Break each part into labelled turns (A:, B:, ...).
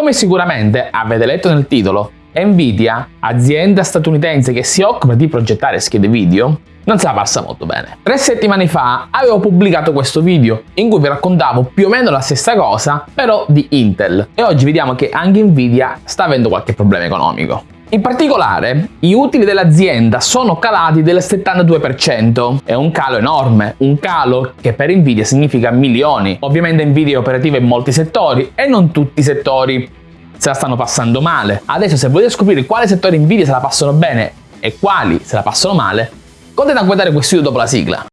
A: Come sicuramente avete letto nel titolo, Nvidia, azienda statunitense che si occupa di progettare schede video, non se la passa molto bene. Tre settimane fa avevo pubblicato questo video in cui vi raccontavo più o meno la stessa cosa, però di Intel. E oggi vediamo che anche Nvidia sta avendo qualche problema economico. In particolare, i utili dell'azienda sono calati del 72%. È un calo enorme, un calo che per Nvidia significa milioni. Ovviamente Nvidia è operativa in molti settori e non tutti i settori se la stanno passando male. Adesso se volete scoprire quali settori Nvidia se la passano bene e quali se la passano male, continuate a guardare questo video dopo la sigla.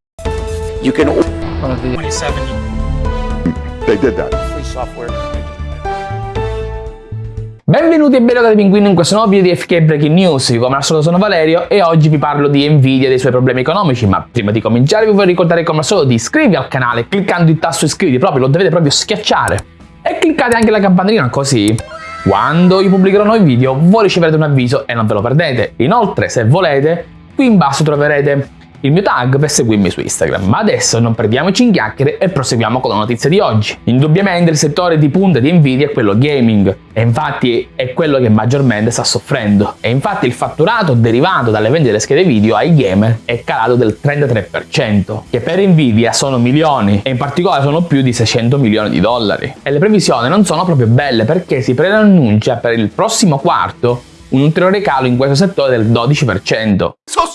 A: You can... 27. They did that. Free software. Benvenuti e benvenuti Pinguino in questo nuovo video di FK Breaking News, io come al solito sono Valerio e oggi vi parlo di Nvidia e dei suoi problemi economici, ma prima di cominciare vi vorrei ricordare come al solito di iscrivervi al canale cliccando il tasto iscriviti, proprio lo dovete proprio schiacciare e cliccate anche la campanellina così quando io pubblicherò nuovi video voi riceverete un avviso e non ve lo perdete. Inoltre, se volete, qui in basso troverete il mio tag per seguirmi su Instagram. Ma adesso non perdiamoci in chiacchiere e proseguiamo con la notizia di oggi. Indubbiamente il settore di punta di Nvidia è quello gaming e infatti è quello che maggiormente sta soffrendo. E infatti il fatturato derivato dalle vendite delle schede video ai gamer è calato del 33%, che per Nvidia sono milioni e in particolare sono più di 600 milioni di dollari. E le previsioni non sono proprio belle perché si preannuncia per il prossimo quarto un ulteriore calo in questo settore del 12%. So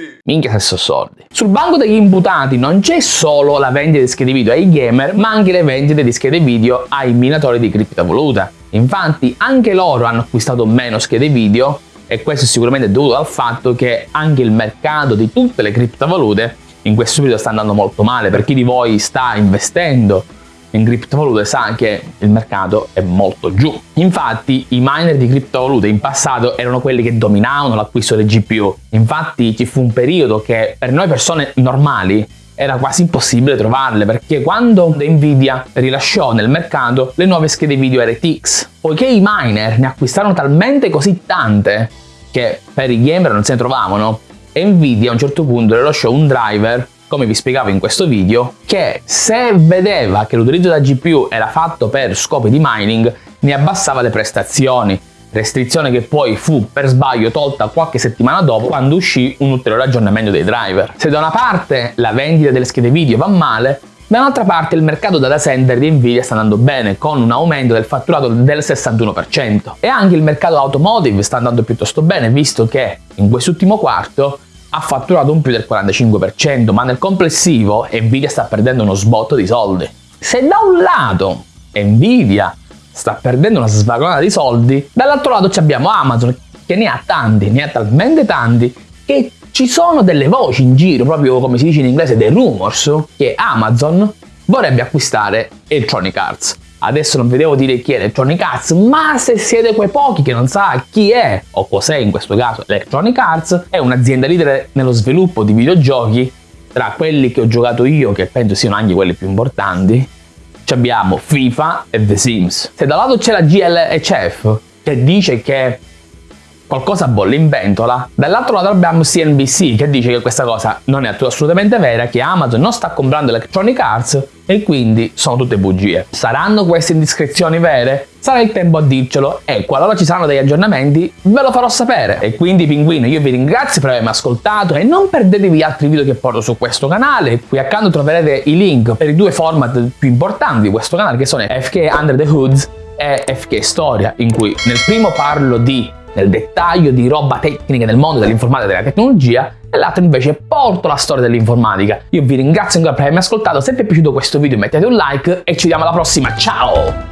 A: soldi! Minchia se so soldi. Sul banco degli imputati non c'è solo la vendita di schede video ai gamer, ma anche le vendite di schede video ai minatori di criptovaluta. Infatti anche loro hanno acquistato meno schede video e questo è sicuramente dovuto al fatto che anche il mercato di tutte le criptovalute in questo periodo sta andando molto male per chi di voi sta investendo in criptovalute sa che il mercato è molto giù. Infatti i miner di criptovalute in passato erano quelli che dominavano l'acquisto delle GPU. Infatti ci fu un periodo che per noi persone normali era quasi impossibile trovarle perché quando Nvidia rilasciò nel mercato le nuove schede video RTX, poiché i miner ne acquistarono talmente così tante che per i gamer non se ne trovavano, Nvidia a un certo punto rilasciò un driver come vi spiegavo in questo video, che se vedeva che l'utilizzo della GPU era fatto per scopi di mining, ne abbassava le prestazioni, restrizione che poi fu per sbaglio tolta qualche settimana dopo quando uscì un ulteriore aggiornamento dei driver. Se da una parte la vendita delle schede video va male, da un'altra parte il mercato data center di Nvidia sta andando bene con un aumento del fatturato del 61% e anche il mercato automotive sta andando piuttosto bene visto che in quest'ultimo quarto ha fatturato un più del 45%, ma nel complessivo Nvidia sta perdendo uno sbotto di soldi. Se da un lato Nvidia sta perdendo una svagonata di soldi, dall'altro lato abbiamo Amazon che ne ha tanti, ne ha talmente tanti che ci sono delle voci in giro, proprio come si dice in inglese, dei rumors, che Amazon vorrebbe acquistare Electronic Arts. Adesso non vi devo dire chi è Electronic Arts, ma se siete quei pochi che non sa chi è, o cos'è in questo caso Electronic Arts, è un'azienda leader nello sviluppo di videogiochi, tra quelli che ho giocato io, che penso siano anche quelli più importanti, abbiamo FIFA e The Sims. Se da un lato c'è la GLHF, che dice che qualcosa bolle in ventola. Dall'altro lato abbiamo CNBC che dice che questa cosa non è assolutamente vera, che Amazon non sta comprando Electronic Arts e quindi sono tutte bugie. Saranno queste indiscrezioni vere? Sarà il tempo a dircelo e qualora ci saranno degli aggiornamenti ve lo farò sapere. E quindi pinguino io vi ringrazio per avermi ascoltato e non perdetevi altri video che porto su questo canale. Qui accanto troverete i link per i due format più importanti di questo canale che sono FK Under the Hoods e FK Storia in cui nel primo parlo di nel dettaglio di roba tecnica nel mondo dell'informatica e della tecnologia e l'altro invece porto la storia dell'informatica. Io vi ringrazio ancora per avermi ascoltato, se vi è piaciuto questo video mettete un like e ci vediamo alla prossima, ciao!